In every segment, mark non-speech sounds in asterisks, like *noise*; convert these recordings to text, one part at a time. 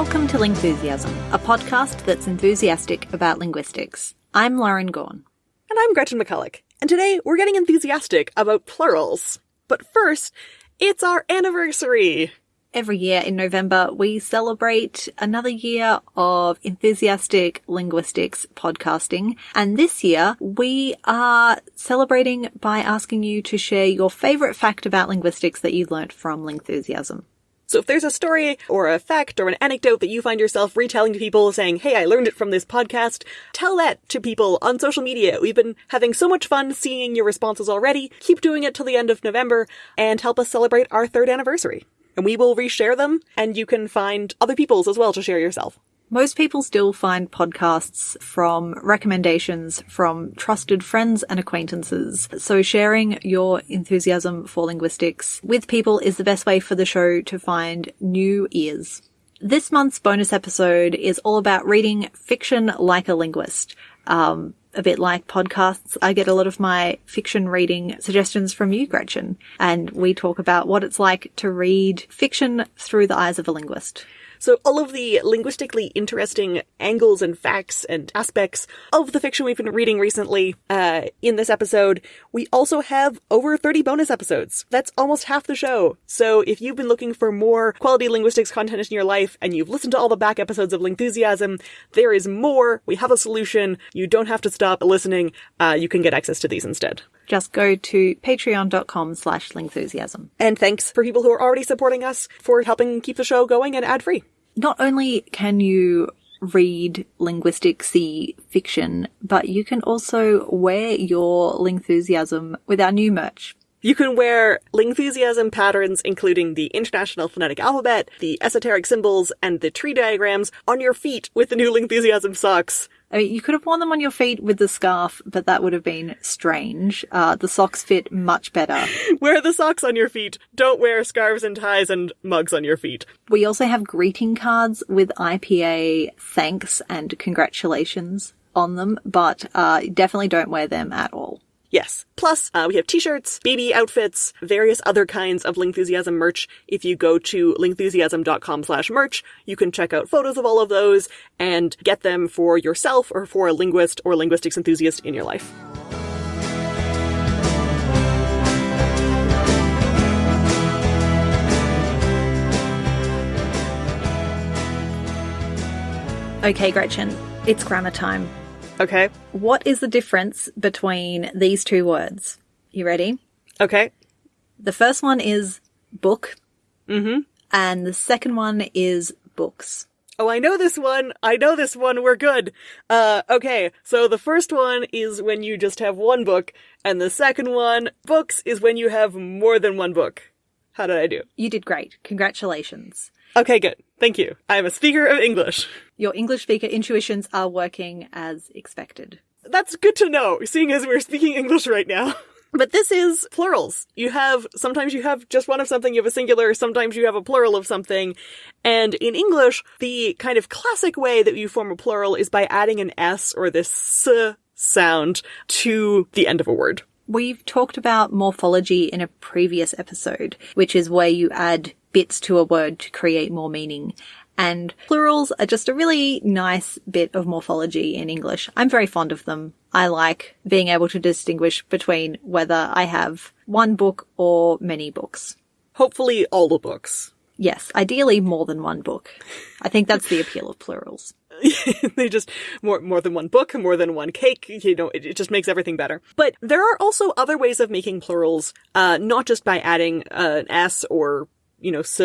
Welcome to Lingthusiasm, a podcast that's enthusiastic about linguistics. I'm Lauren Gawne. And I'm Gretchen McCulloch. And today we're getting enthusiastic about plurals. But first, it's our anniversary! Every year in November, we celebrate another year of enthusiastic linguistics podcasting. And this year, we are celebrating by asking you to share your favorite fact about linguistics that you learnt from Lingthusiasm. So if there's a story or a fact or an anecdote that you find yourself retelling to people saying, hey, I learned it from this podcast, tell that to people on social media. We've been having so much fun seeing your responses already. Keep doing it till the end of November and help us celebrate our third anniversary and we will reshare them and you can find other people's as well to share yourself. Most people still find podcasts from recommendations from trusted friends and acquaintances. So sharing your enthusiasm for linguistics with people is the best way for the show to find new ears. This month's bonus episode is all about reading fiction like a linguist. Um, a bit like podcasts, I get a lot of my fiction reading suggestions from you, Gretchen, and we talk about what it's like to read fiction through the eyes of a linguist. So all of the linguistically interesting angles and facts and aspects of the fiction we've been reading recently uh, in this episode. We also have over 30 bonus episodes. That's almost half the show. So if you've been looking for more quality linguistics content in your life and you've listened to all the back episodes of Lingthusiasm, there is more. We have a solution. You don't have to stop listening. Uh, you can get access to these instead just go to patreon.com slash lingthusiasm. And thanks for people who are already supporting us for helping keep the show going and ad free. Not only can you read linguisticsy fiction, but you can also wear your Lingthusiasm with our new merch. You can wear Lingthusiasm patterns, including the International Phonetic Alphabet, the esoteric symbols, and the tree diagrams on your feet with the new Lingthusiasm socks. I mean, you could have worn them on your feet with the scarf, but that would have been strange. Uh, the socks fit much better. *laughs* wear the socks on your feet. Don't wear scarves and ties and mugs on your feet. We also have greeting cards with IPA thanks and congratulations on them, but uh, definitely don't wear them at all. Yes. Plus, uh, we have t-shirts, baby outfits, various other kinds of Lingthusiasm merch. If you go to lingthusiasm.com slash merch, you can check out photos of all of those and get them for yourself or for a linguist or linguistics enthusiast in your life. Okay, Gretchen, it's grammar time. Okay. What is the difference between these two words? You ready? Okay. The first one is book. Mm-hmm. And the second one is books. Oh, I know this one. I know this one. We're good. Uh, okay. So the first one is when you just have one book, and the second one, books, is when you have more than one book. How did I do? You did great. Congratulations. Okay, good. Thank you. I am a speaker of English. Your English speaker intuitions are working as expected. That's good to know, seeing as we're speaking English right now. *laughs* But this is plurals. You have, sometimes you have just one of something, you have a singular, sometimes you have a plural of something. And in English, the kind of classic way that you form a plural is by adding an S or this S sound to the end of a word. We've talked about morphology in a previous episode, which is where you add bits to a word to create more meaning. And plurals are just a really nice bit of morphology in English. I'm very fond of them. I like being able to distinguish between whether I have one book or many books. Hopefully all the books. Yes, ideally more than one book. I think that's the appeal of plurals. *laughs* they just more more than one book, more than one cake. You know, it, it, just makes everything better. But there are also other ways of making plurals, uh, not just by adding uh, an s or you know, s,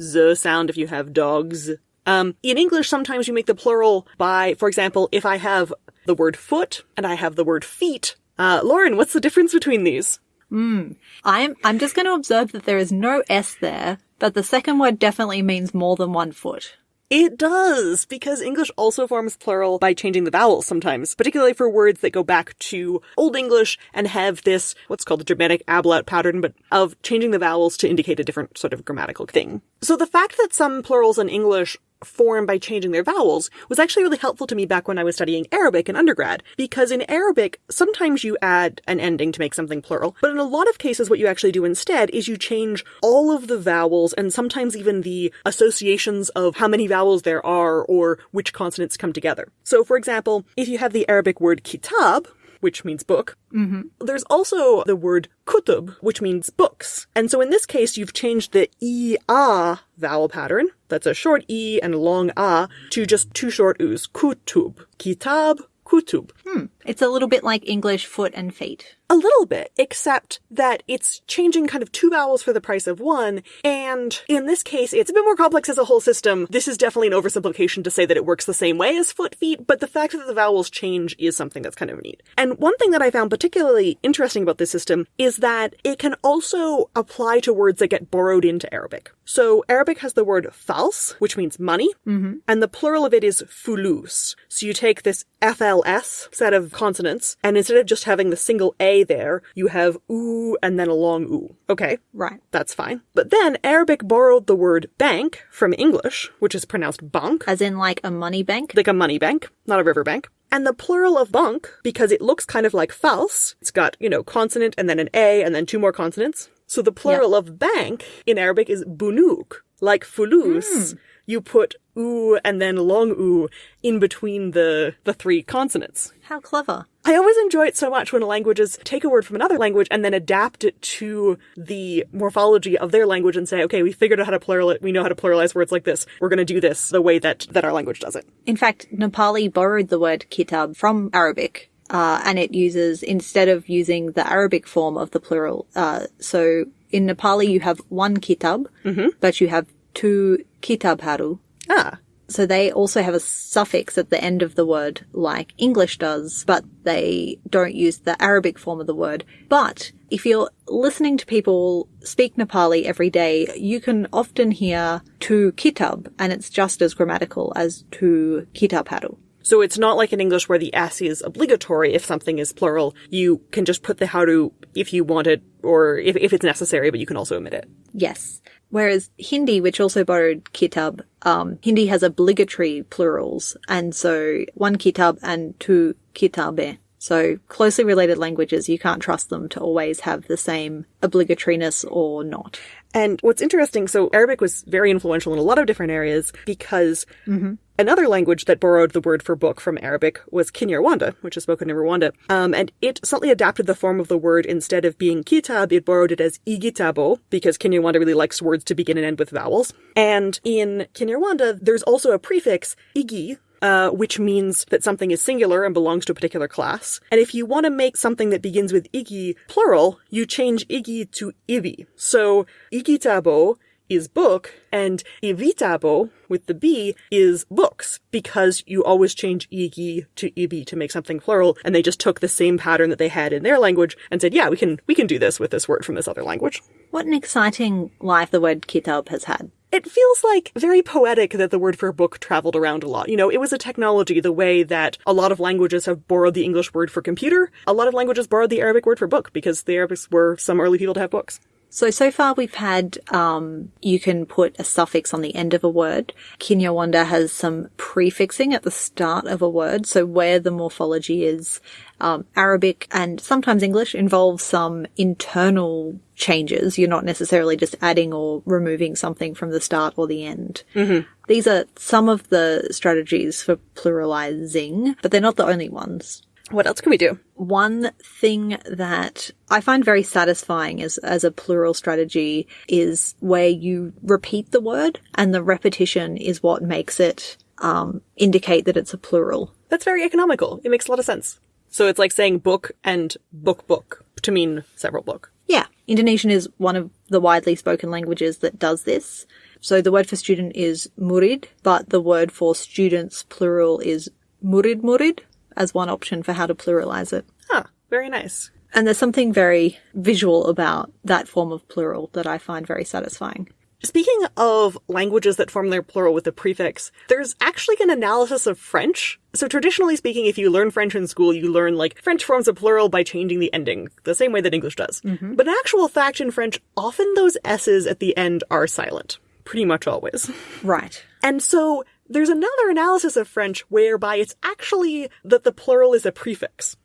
z sound if you have dogs. Um, in English, sometimes you make the plural by, for example, if I have the word foot and I have the word feet. Uh, Lauren, what's the difference between these? Hmm. I'm, I'm just going to observe that there is no S there, but the second word definitely means more than one foot. It does, because English also forms plural by changing the vowels sometimes, particularly for words that go back to Old English and have this, what's called the Germanic ablaut pattern, but of changing the vowels to indicate a different sort of grammatical thing. So the fact that some plurals in English form by changing their vowels was actually really helpful to me back when I was studying Arabic in undergrad. Because in Arabic, sometimes you add an ending to make something plural, but in a lot of cases, what you actually do instead is you change all of the vowels and sometimes even the associations of how many vowels there are or which consonants come together. So, for example, if you have the Arabic word kitab, which means book. Mm-hmm. There's also the word kutub, which means books. And so in this case, you've changed the e a vowel pattern, that's a short e and a long a, to just two short u's, kutub, kitab, kutub. Hmm. It's a little bit like English foot and feet. A little bit, except that it's changing kind of two vowels for the price of one. And in this case, it's a bit more complex as a whole system. This is definitely an oversimplification to say that it works the same way as foot feet, but the fact that the vowels change is something that's kind of neat. And one thing that I found particularly interesting about this system is that it can also apply to words that get borrowed into Arabic. So Arabic has the word fals, which means money, mm-hmm. and the plural of it is fulus. So you take this FLS set of consonants, and instead of just having the single A there, you have oo and then a long oo. Okay. Right. That's fine. But then Arabic borrowed the word bank from English, which is pronounced bank. As in like a money bank? Like a money bank, not a river bank. And the plural of bunk, because it looks kind of like fals, it's got, you know, consonant and then an A and then two more consonants. So the plural yep. of bank in Arabic is bunuk, like fulus. Mm you put oo and then long oo in between the, the three consonants. How clever. I always enjoy it so much when languages take a word from another language and then adapt it to the morphology of their language and say, okay, we figured out how to plural it. We know how to pluralize words like this. We're going to do this the way that, that our language does it. In fact, Nepali borrowed the word kitab from Arabic. Uh, and it uses, instead of using the Arabic form of the plural, uh, so in Nepali you have one kitab, mm-hmm. but you have two kitabharu. Ah. So they also have a suffix at the end of the word like English does, but they don't use the Arabic form of the word. But if you're listening to people speak Nepali every day, you can often hear to kitab and it's just as grammatical as to kitabharu. So it's not like in English where the S is obligatory if something is plural. You can just put the haru if you want it or if, if it's necessary, but you can also omit it. Yes. Whereas Hindi, which also borrowed kitab, um, Hindi has obligatory plurals, and so one kitab and two kitabe. So closely related languages, you can't trust them to always have the same obligatoriness or not. And what's interesting, so Arabic was very influential in a lot of different areas because mm-hmm. another language that borrowed the word for book from Arabic was Kinyarwanda, which is spoken in Rwanda. Um, and it slightly adapted the form of the word instead of being kitab, it borrowed it as igitabo because Kinyarwanda really likes words to begin and end with vowels. And in Kinyarwanda, there's also a prefix, igi, uh, which means that something is singular and belongs to a particular class. And if you want to make something that begins with igi plural, you change igi to ibi. So igitabo is book and ibitabo with the b is books because you always change igi to ibi to make something plural and they just took the same pattern that they had in their language and said yeah we can we can do this with this word from this other language what an exciting life the word kitab has had it feels like very poetic that the word for book traveled around a lot. You know, it was a technology the way that a lot of languages have borrowed the English word for computer. A lot of languages borrowed the Arabic word for book because the Arabics were some early people to have books. So, so far we've had, um, you can put a suffix on the end of a word. Kinyarwanda has some prefixing at the start of a word. So where the morphology is, um, Arabic and sometimes English involves some internal changes. You're not necessarily just adding or removing something from the start or the end. Mm-hmm. These are some of the strategies for pluralizing, but they're not the only ones. What else can we do? One thing that I find very satisfying as, as a plural strategy is where you repeat the word and the repetition is what makes it um, indicate that it's a plural. That's very economical. It makes a lot of sense. So it's like saying book and book book to mean several book. Yeah. Indonesian is one of the widely spoken languages that does this. So the word for student is murid, but the word for students plural is murid murid as one option for how to pluralize it. Ah, very nice. And there's something very visual about that form of plural that I find very satisfying. Speaking of languages that form their plural with a prefix, there's actually an analysis of French. So traditionally speaking, if you learn French in school, you learn like French forms a plural by changing the ending, the same way that English does. Mm-hmm. But in actual fact in French, often those S's at the end are silent. Pretty much always. *laughs* Right. And so there's another analysis of French whereby it's actually that the plural is a prefix.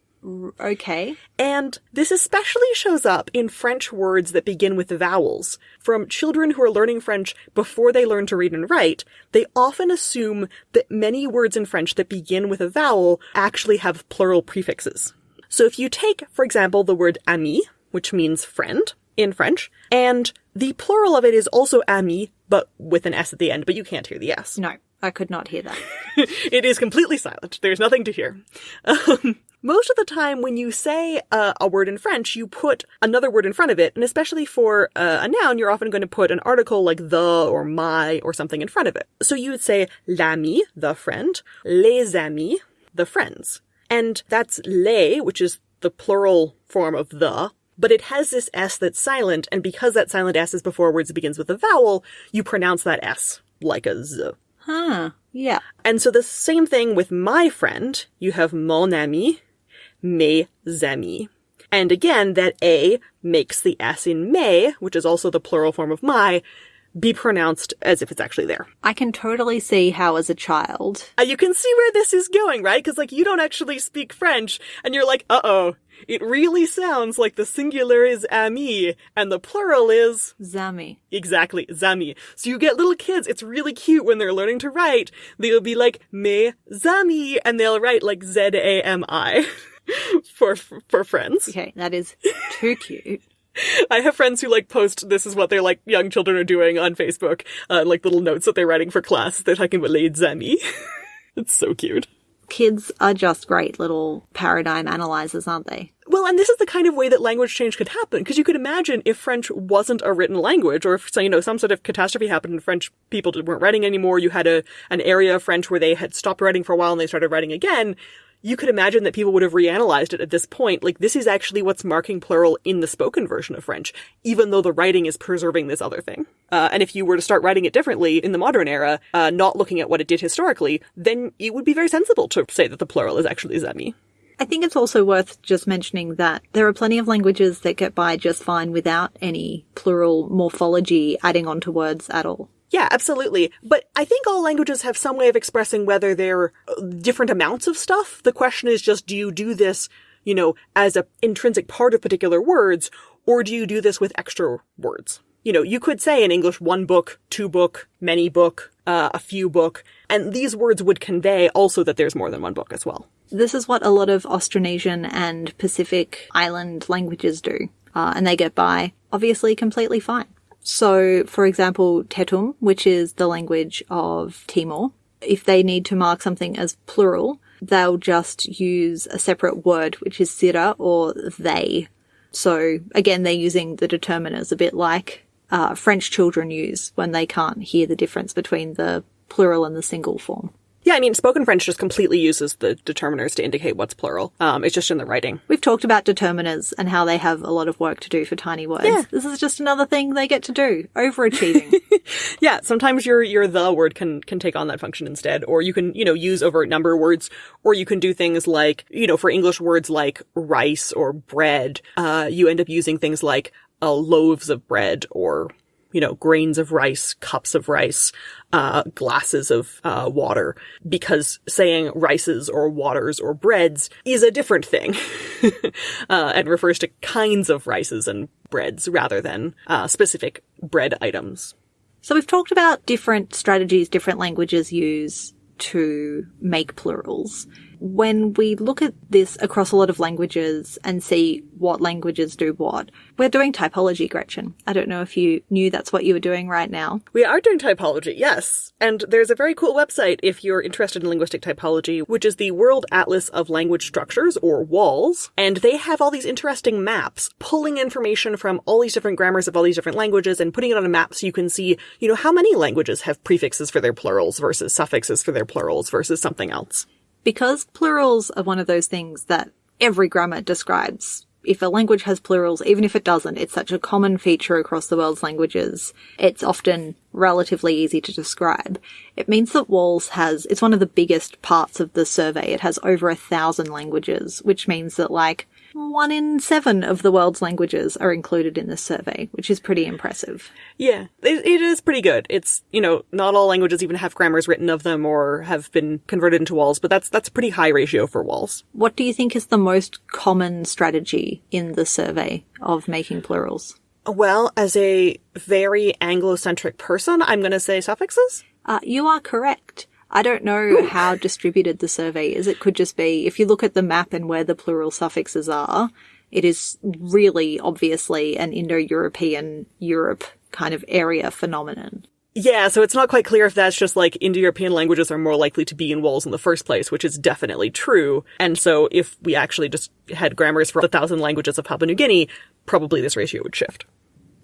Okay. And this especially shows up in French words that begin with vowels. From children who are learning French before they learn to read and write, they often assume that many words in French that begin with a vowel actually have plural prefixes. So if you take, for example, the word ami, which means friend in French, and the plural of it is also ami, but with an S at the end, but you can't hear the S. No, I could not hear that. *laughs* it is completely silent. There's nothing to hear. Um, most of the time, when you say uh, a word in French, you put another word in front of it, and especially for uh, a noun, you're often going to put an article like the or my or something in front of it. So you would say l'ami, the friend, les amis, the friends. And that's les, which is the plural form of the, but it has this S that's silent, and because that silent S is before words that begins with a vowel, you pronounce that S like a Z. Huh. Yeah. And so the same thing with my friend. You have mon ami, mes amis. And again, that A makes the S in mes, which is also the plural form of my, be pronounced as if it's actually there. I can totally see how as a child. Uh, you can see where this is going, right? Because like you don't actually speak French, and you're like, uh oh, it really sounds like the singular is ami and the plural is Zami. exactly zami. So you get little kids. It's really cute when they're learning to write. They'll be like me zami, and they'll write like Z A M I *laughs* for for friends. Okay, that is too cute. *laughs* I have friends who like post this is what their like young children are doing on Facebook, uh, like little notes that they're writing for class. They're talking about Lady Zami. it's so cute. Kids are just great little paradigm analyzers, aren't they? Well, and this is the kind of way that language change could happen, because you could imagine if French wasn't a written language, or if, so, you know, some sort of catastrophe happened and French people weren't writing anymore, you had a, an area of French where they had stopped writing for a while and they started writing again, you could imagine that people would have reanalyzed it at this point. Like, this is actually what's marking plural in the spoken version of French, even though the writing is preserving this other thing. Uh, and if you were to start writing it differently in the modern era, uh, not looking at what it did historically, then it would be very sensible to say that the plural is actually zemi. I think it's also worth just mentioning that there are plenty of languages that get by just fine without any plural morphology adding onto words at all. Yeah, absolutely. But I think all languages have some way of expressing whether they're uh, different amounts of stuff. The question is just, do you do this, you know, as an intrinsic part of particular words, or do you do this with extra words? You know, you could say in English one book, two book, many book, uh, a few book, and these words would convey also that there's more than one book as well. This is what a lot of Austronesian and Pacific Island languages do, uh, and they get by obviously completely fine. So, for example, Tetum, which is the language of Timor, if they need to mark something as plural, they'll just use a separate word, which is sira or they. So, again, they're using the determiners a bit like uh, French children use when they can't hear the difference between the plural and the single form. Yeah, I mean, spoken French just completely uses the determiners to indicate what's plural. Um, it's just in the writing. We've talked about determiners and how they have a lot of work to do for tiny words. Yeah. This is just another thing they get to do. Overachieving. *laughs* Yeah, sometimes your your the word can can take on that function instead, or you can you know use overt number words, or you can do things like you know for English words like rice or bread, uh, you end up using things like uh, loaves of bread or you know grains of rice, cups of rice, uh, glasses of uh, water, because saying rices or waters or breads is a different thing, *laughs* uh, and refers to kinds of rices and breads rather than uh, specific bread items. So we've talked about different strategies different languages use to make plurals. When we look at this across a lot of languages and see what languages do what, we're doing typology, Gretchen. I don't know if you knew that's what you were doing right now. We are doing typology, yes. And there's a very cool website if you're interested in linguistic typology, which is the World Atlas of Language Structures, or WALS. And they have all these interesting maps, pulling information from all these different grammars of all these different languages and putting it on a map so you can see, you know, how many languages have prefixes for their plurals versus suffixes for their plurals versus something else. Because plurals are one of those things that every grammar describes. If a language has plurals, even if it doesn't, it's such a common feature across the world's languages. It's often relatively easy to describe. It means that WALS has, it's one of the biggest parts of the survey. It has over a thousand languages, which means that like, one in seven of the world's languages are included in this survey, which is pretty impressive. Yeah, it, it is pretty good. It's, you know, not all languages even have grammars written of them or have been converted into WALS, but that's, that's a pretty high ratio for WALS. What do you think is the most common strategy in the survey of making plurals? Well, as a very Anglo-centric person, I'm going to say suffixes. Uh, you are correct. I don't know how distributed the survey is. It could just be, if you look at the map and where the plural suffixes are, it is really obviously an Indo-European Europe kind of area phenomenon. Yeah, so it's not quite clear if that's just like Indo-European languages are more likely to be in WALS in the first place, which is definitely true. And so if we actually just had grammars for the thousand languages of Papua New Guinea, probably this ratio would shift.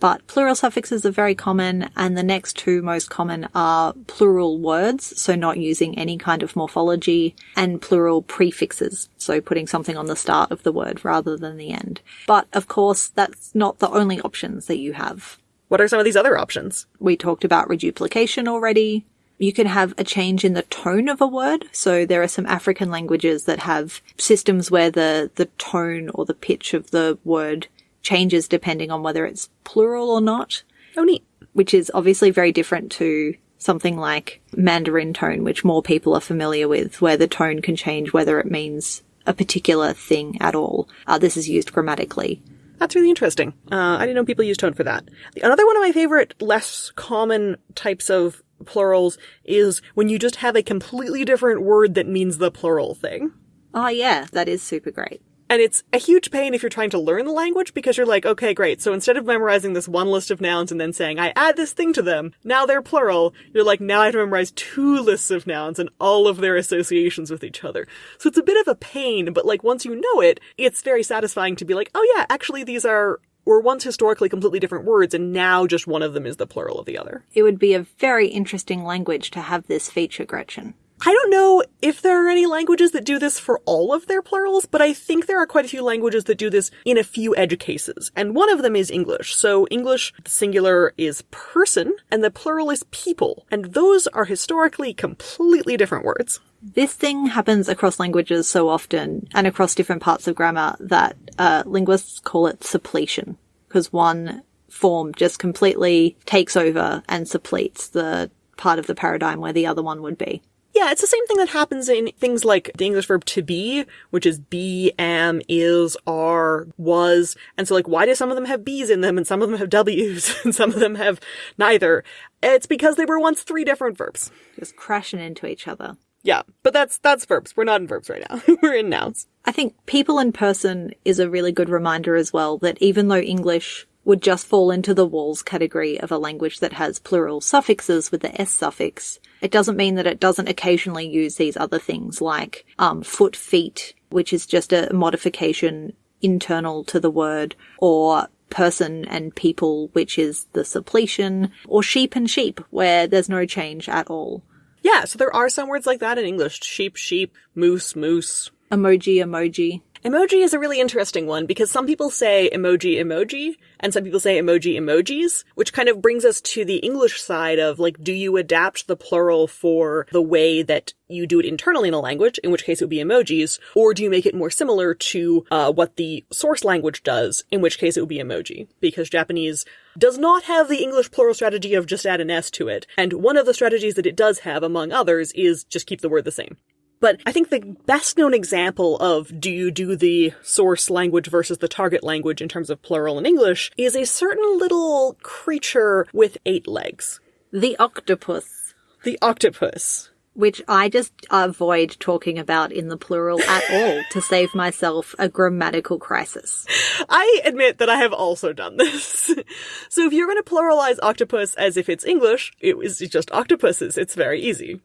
But plural suffixes are very common, and the next two most common are plural words, so not using any kind of morphology, and plural prefixes, so putting something on the start of the word rather than the end. But of course, that's not the only options that you have. What are some of these other options? We talked about reduplication already. You can have a change in the tone of a word. So there are some African languages that have systems where the, the tone or the pitch of the word changes depending on whether it's plural or not. Oh, neat. Which is obviously very different to something like Mandarin tone, which more people are familiar with, where the tone can change whether it means a particular thing at all. Uh, this is used grammatically. That's really interesting. Uh, I didn't know people use tone for that. Another one of my favorite, less common types of plurals is when you just have a completely different word that means the plural thing. Oh yeah, that is super great. And it's a huge pain if you're trying to learn the language because you're like, okay, great. So instead of memorizing this one list of nouns and then saying, I add this thing to them, now they're plural, you're like, now I have to memorize two lists of nouns and all of their associations with each other. So it's a bit of a pain, but like once you know it, it's very satisfying to be like, oh yeah, actually these are were once historically completely different words and now just one of them is the plural of the other. It would be a very interesting language to have this feature, Gretchen. I don't know if there are any languages that do this for all of their plurals, but I think there are quite a few languages that do this in a few edge cases. And one of them is English. So English, singular is person and the plural is people. And those are historically completely different words. This thing happens across languages so often and across different parts of grammar that uh, linguists call it suppletion because one form just completely takes over and suppletes the part of the paradigm where the other one would be. Yeah, it's the same thing that happens in things like the English verb to be, which is be, am, is, are, was. And so like, why do some of them have B's in them and some of them have W's *laughs* and some of them have neither? It's because they were once three different verbs. Just crashing into each other. Yeah, but that's, that's verbs. We're not in verbs right now. *laughs* We're in nouns. I think people in person is a really good reminder as well that even though English would just fall into the WALS category of a language that has plural suffixes with the s suffix. It doesn't mean that it doesn't occasionally use these other things like um, foot, feet, which is just a modification internal to the word, or person and people, which is the suppletion, or sheep and sheep, where there's no change at all. Yeah, so there are some words like that in English. Sheep, sheep, moose, moose. Emoji, emoji. Emoji is a really interesting one because some people say emoji emoji and some people say emoji emojis, which kind of brings us to the English side of like, do you adapt the plural for the way that you do it internally in a language, in which case it would be emojis, or do you make it more similar to uh, what the source language does, in which case it would be emoji? Because Japanese does not have the English plural strategy of just add an S to it, and one of the strategies that it does have, among others, is just keep the word the same. But I think the best known example of do you do the source language versus the target language in terms of plural in English is a certain little creature with eight legs. The octopus. The octopus. Which I just avoid talking about in the plural at all to save myself a grammatical crisis. I admit that I have also done this. *laughs* so if you're going to pluralize octopus as if it's English, it is just octopuses. It's very easy.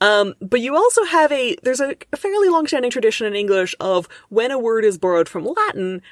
Um, but you also have a, there's a, fairly long-standing tradition in English of when a word is borrowed from Latin,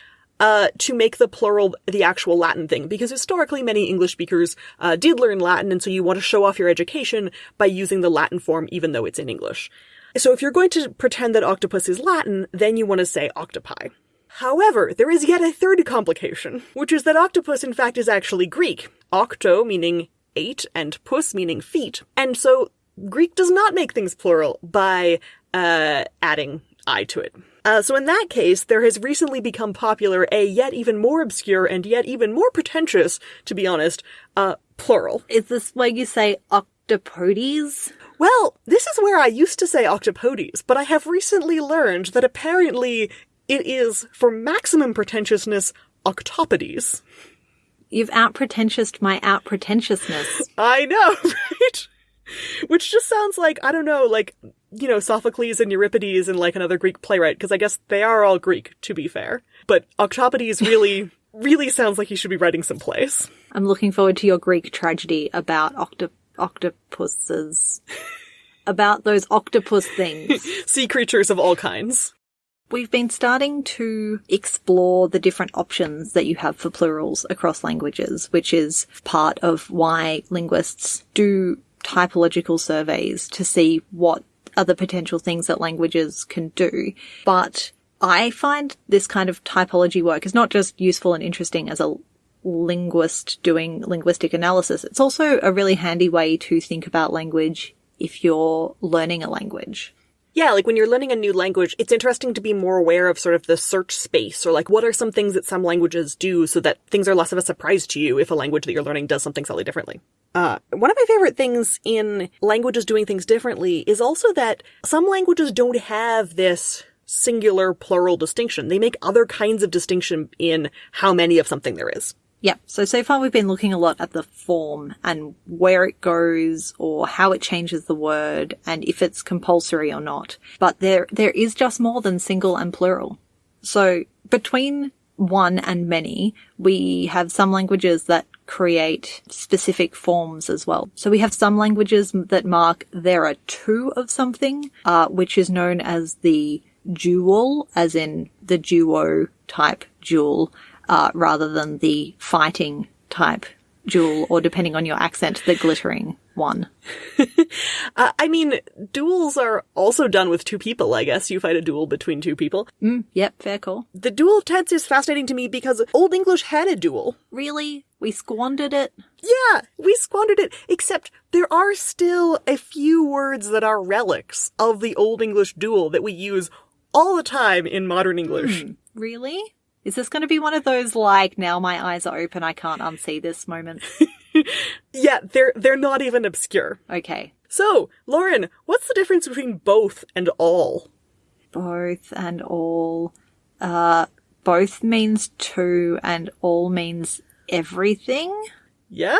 uh, to make the plural the actual Latin thing, because historically many English speakers uh, did learn Latin, and so you want to show off your education by using the Latin form even though it's in English. So if you're going to pretend that octopus is Latin, then you want to say octopi. However, there is yet a third complication, which is that octopus in fact is actually Greek. Octo meaning eight and pus meaning feet. And so Greek does not make things plural by uh, adding I to it. Uh, so in that case, there has recently become popular a yet even more obscure and yet even more pretentious, to be honest, uh, plural. Is this where you say octopodes? Well, this is where I used to say octopodes, but I have recently learned that apparently it is, for maximum pretentiousness, octopodes. You've out pretentioused my out pretentiousness. I know, *laughs* right? *laughs* Which just sounds like, I don't know, like, you know, Sophocles and Euripides and like another Greek playwright, because I guess they are all Greek, to be fair. But Octopodes really, *laughs* really sounds like he should be writing some plays. I'm looking forward to your Greek tragedy about octo- octopuses. *laughs* about those octopus things. Sea creatures of all kinds. We've been starting to explore the different options that you have for plurals across languages, which is part of why linguists do typological surveys to see what other potential things that languages can do. But I find this kind of typology work is not just useful and interesting as a linguist doing linguistic analysis. It's also a really handy way to think about language if you're learning a language. Yeah, like when you're learning a new language, it's interesting to be more aware of sort of the search space or like what are some things that some languages do so that things are less of a surprise to you if a language that you're learning does something slightly differently. Uh, one of my favorite things in languages doing things differently is also that some languages don't have this singular plural distinction. They make other kinds of distinction in how many of something there is. Yep. So, so far we've been looking a lot at the form and where it goes or how it changes the word and if it's compulsory or not. But there, there is just more than single and plural. So between one and many, we have some languages that create specific forms as well. So we have some languages that mark there are two of something, uh, which is known as the dual, as in the duo type dual, uh, rather than the fighting type dual, or depending on your accent, the glittering one. *laughs* uh, I mean, duels are also done with two people, I guess. You fight a dual between two people. Mm, yep, fair call. The dual tense is fascinating to me because Old English had a dual. Really? We squandered it? Yeah, we squandered it, except there are still a few words that are relics of the Old English duel that we use all the time in modern English. Hmm, really? Is this going to be one of those like now my eyes are open, I can't unsee this moment? *laughs* yeah, they're they're not even obscure. Okay. So, Lauren, what's the difference between both and all? Both and all. Uh, both means two and all means everything. Yeah.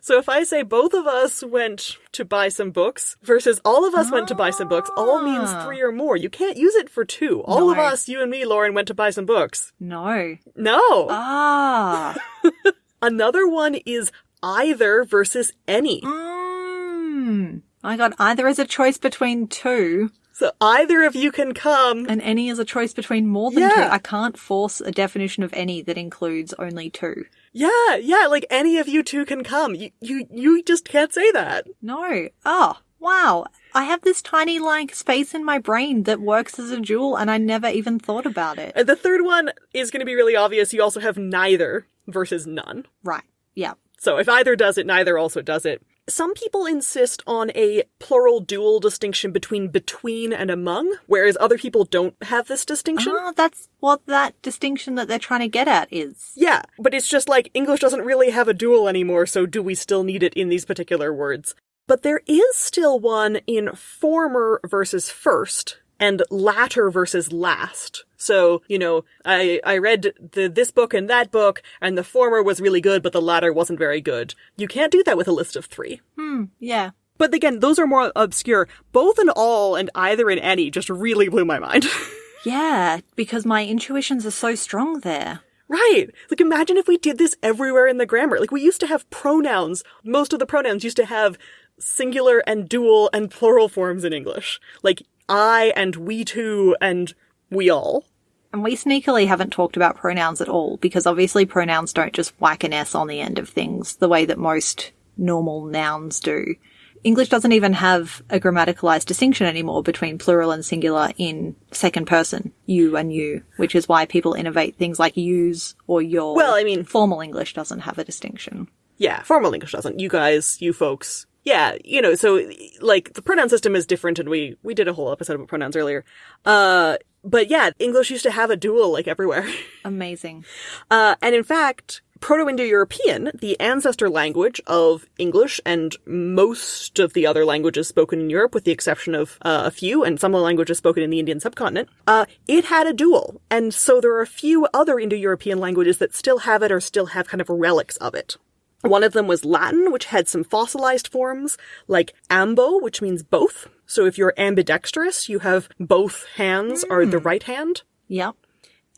So if I say both of us went to buy some books versus all of us ah. went to buy some books, all means ah. three or more. You can't use it for two. All no. of us, you and me, Lauren, went to buy some books. No. No. Ah. *laughs* Another one is either versus any. Mm. I got either as a choice between two. So either of you can come. And any is a choice between more than yeah. two. I can't force a definition of any that includes only two. Yeah, yeah, like any of you two can come. You, you, you just can't say that. No. Oh, wow. I have this tiny, like, space in my brain that works as a jewel and I never even thought about it. And the third one is going to be really obvious. You also have neither versus none. Right. Yeah. So if either does it, neither also does it. Some people insist on a plural dual distinction between between and among, whereas other people don't have this distinction. Oh, that's what that distinction that they're trying to get at is. Yeah, but it's just like English doesn't really have a dual anymore, so do we still need it in these particular words? But there is still one in former versus first, and latter versus last. So, you know, I, I read the, this book and that book, and the former was really good, but the latter wasn't very good. You can't do that with a list of three. Hmm, yeah. But again, those are more obscure. Both and all and either and any just really blew my mind. *laughs* yeah, because my intuitions are so strong there. Right. Like imagine if we did this everywhere in the grammar. Like we used to have pronouns. Most of the pronouns used to have singular and dual and plural forms in English. Like I and we too and we all. And we sneakily haven't talked about pronouns at all because obviously pronouns don't just whack an S on the end of things the way that most normal nouns do. English doesn't even have a grammaticalized distinction anymore between plural and singular in second person, you and you, which is why people innovate things like use or your. Well, I mean, formal English doesn't have a distinction. Yeah, formal English doesn't. You guys, you folks, Yeah, you know, so like the pronoun system is different and we we did a whole episode about pronouns earlier. Uh but yeah, English used to have a dual like everywhere. *laughs* Amazing. Uh and in fact, Proto-Indo-European, the ancestor language of English and most of the other languages spoken in Europe, with the exception of uh, a few and some of the languages spoken in the Indian subcontinent, uh, it had a dual. And so there are a few other Indo-European languages that still have it or still have kind of relics of it. One of them was Latin, which had some fossilized forms, like ambo, which means both. So if you're ambidextrous, you have both hands mm. are the right hand. Yep.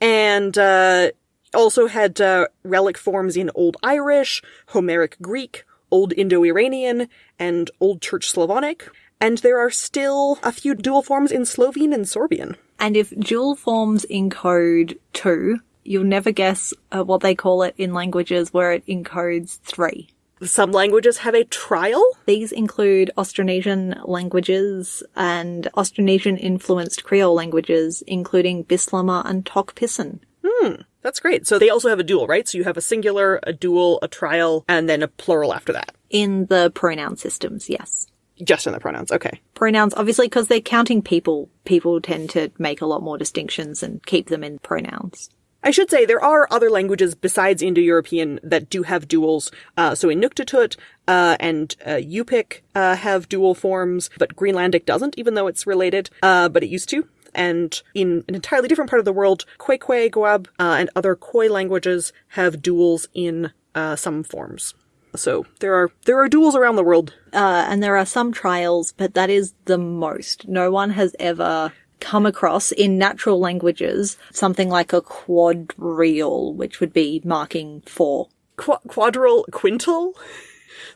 And, uh, also had, uh, relic forms in Old Irish, Homeric Greek, Old Indo-Iranian, and Old Church Slavonic. And there are still a few dual forms in Slovene and Sorbian. And if dual forms encode two, you'll never guess uh, what they call it in languages where it encodes three. Some languages have a trial. These include Austronesian languages and Austronesian influenced Creole languages, including Bislama and Tok Pisin. Hmm. That's great. So they also have a dual, right? So you have a singular, a dual, a trial, and then a plural after that. In the pronoun systems, yes. Just in the pronouns, okay. Pronouns, obviously, because they're counting people, people tend to make a lot more distinctions and keep them in pronouns. I should say there are other languages besides Indo-European that do have duals. Uh, so Inuktitut uh, and uh, Yupik uh, have dual forms, but Greenlandic doesn't, even though it's related. Uh, but it used to. And in an entirely different part of the world, Goab, uh, and other Khoi languages have duals in uh, some forms. So there are there are duals around the world, uh, and there are some trials, but that is the most. No one has ever come across in natural languages something like a quadrille, which would be marking four. Qu- quadrille, quintal,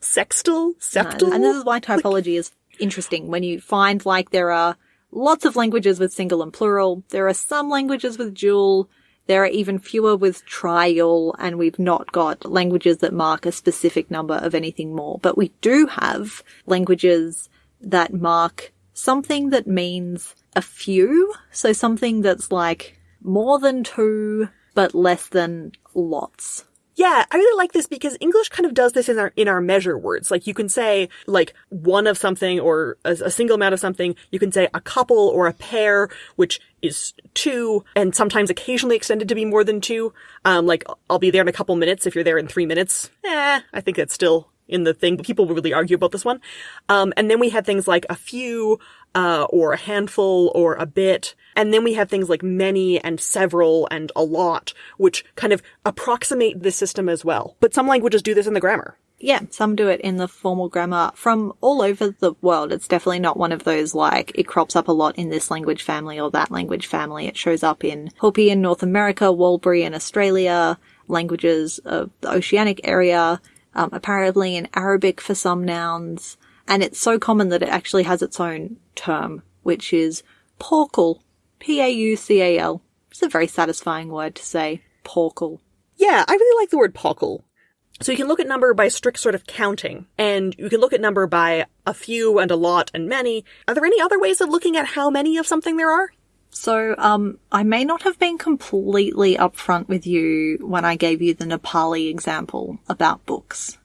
sextal, septal. and this is why typology like... is interesting. When you find like there are lots of languages with single and plural, there are some languages with dual, there are even fewer with trial, and we've not got languages that mark a specific number of anything more. But we do have languages that mark something that means a few. So something that's like more than two, but less than lots. Yeah, I really like this because English kind of does this in our in our measure words. Like you can say like one of something or a, a, single amount of something. You can say a couple or a pair, which is two, and sometimes occasionally extended to be more than two. Um, like I'll be there in a couple minutes if you're there in three minutes. Eh, I think that's still in the thing. People really argue about this one. Um, and then we had things like a few, uh, or a handful or a bit. And then we have things like many and several and a lot, which kind of approximate the system as well. But some languages do this in the grammar. Yeah, some do it in the formal grammar from all over the world. It's definitely not one of those like it crops up a lot in this language family or that language family. It shows up in Hopi in North America, Warlpiri in Australia, languages of the oceanic area, um, apparently in Arabic for some nouns, and it's so common that it actually has its own term, which is paucal. P-A-U-C-A-L. It's a very satisfying word to say. Paucal. Yeah, I really like the word paucal. So you can look at number by strict sort of counting, and you can look at number by a few and a lot and many. Are there any other ways of looking at how many of something there are? So, um, I may not have been completely upfront with you when I gave you the Nepali example about books.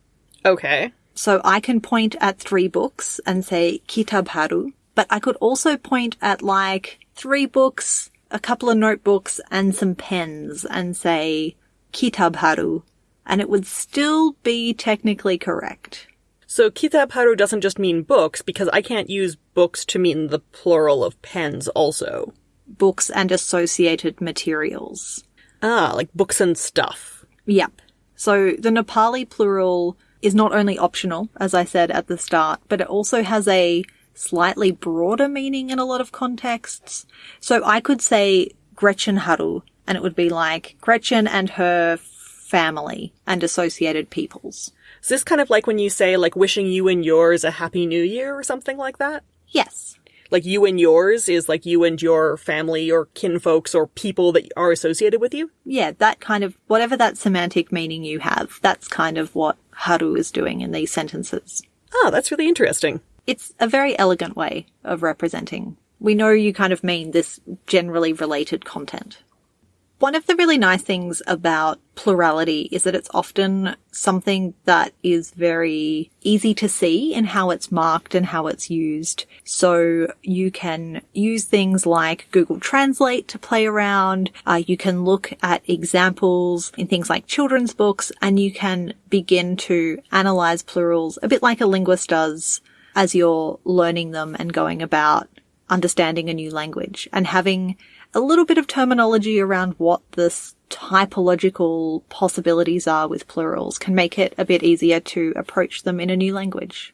Okay. So I can point at three books and say Kitab Haru, but I could also point at like three books, a couple of notebooks, and some pens and say Kitab Haru, and it would still be technically correct. So Kitab Haru doesn't just mean books, because I can't use books to mean the plural of pens also books and associated materials. Ah, like books and stuff. Yep. So the Nepali plural is not only optional, as I said at the start, but it also has a slightly broader meaning in a lot of contexts. So I could say Gretchen Haru, and it would be like Gretchen and her family and associated peoples. Is this kind of like when you say like wishing you and yours a happy new year or something like that? Yes like you and yours is like you and your family or kinfolks or people that are associated with you? Yeah, that kind of, whatever that semantic meaning you have, that's kind of what Haru is doing in these sentences. Oh, that's really interesting. It's a very elegant way of representing. We know you kind of mean this generally related content. One of the really nice things about plurality is that it's often something that is very easy to see in how it's marked and how it's used. So you can use things like Google Translate to play around. Uh, you can look at examples in things like children's books and you can begin to analyze plurals a bit like a linguist does as you're learning them and going about understanding a new language and having a little bit of terminology around what this typological possibilities are with plurals can make it a bit easier to approach them in a new language.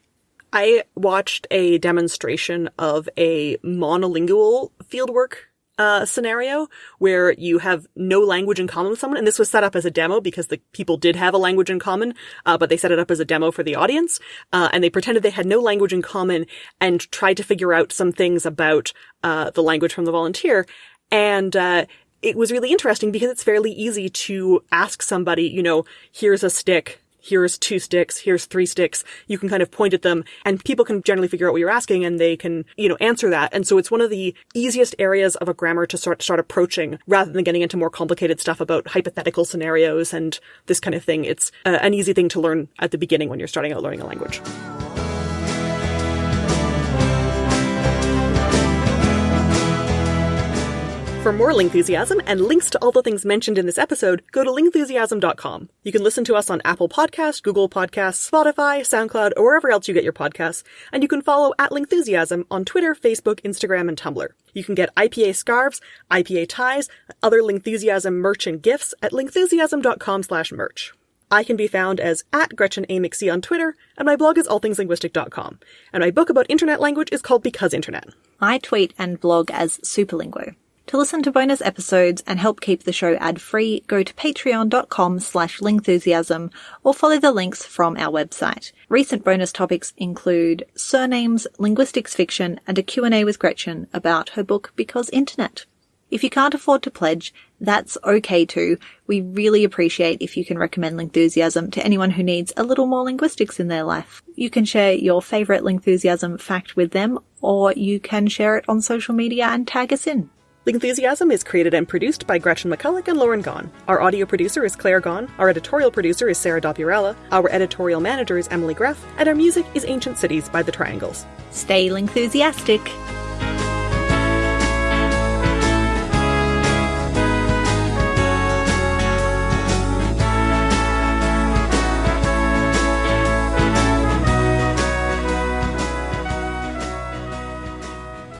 I watched a demonstration of a monolingual fieldwork uh, scenario where you have no language in common with someone. And this was set up as a demo because the people did have a language in common, uh, but they set it up as a demo for the audience. Uh, and they pretended they had no language in common and tried to figure out some things about uh, the language from the volunteer. And uh, it was really interesting because it's fairly easy to ask somebody, you know, here's a stick, here's two sticks, here's three sticks. You can kind of point at them and people can generally figure out what you're asking and they can, you know, answer that. And so it's one of the easiest areas of a grammar to start, start approaching rather than getting into more complicated stuff about hypothetical scenarios and this kind of thing. It's uh, an easy thing to learn at the beginning when you're starting out learning a language. For more Lingthusiasm and links to all the things mentioned in this episode, go to lingthusiasm.com. You can listen to us on Apple Podcasts, Google Podcasts, Spotify, SoundCloud, or wherever else you get your podcasts. And you can follow at Lingthusiasm on Twitter, Facebook, Instagram, and Tumblr. You can get IPA scarves, IPA ties, other Lingthusiasm merch and gifts at lingthusiasm.com slash merch. I can be found as at Gretchen A. McC on Twitter, and my blog is allthingslinguistic.com. And my book about internet language is called Because Internet. I tweet and blog as Superlinguo. To listen to bonus episodes and help keep the show ad-free, go to patreon.com slash lingthusiasm or follow the links from our website. Recent bonus topics include surnames, linguistics fiction, and a Q&A with Gretchen about her book Because Internet. If you can't afford to pledge, that's okay too. We really appreciate if you can recommend Lingthusiasm to anyone who needs a little more linguistics in their life. You can share your favourite Lingthusiasm fact with them, or you can share it on social media and tag us in. Lingthusiasm is created and produced by Gretchen McCulloch and Lauren Gawne. Our audio producer is Claire Gawne, our editorial producer is Sarah Dopierala, our editorial manager is Emily Greff, and our music is Ancient Cities by The Triangles. Stay Lingthusiastic!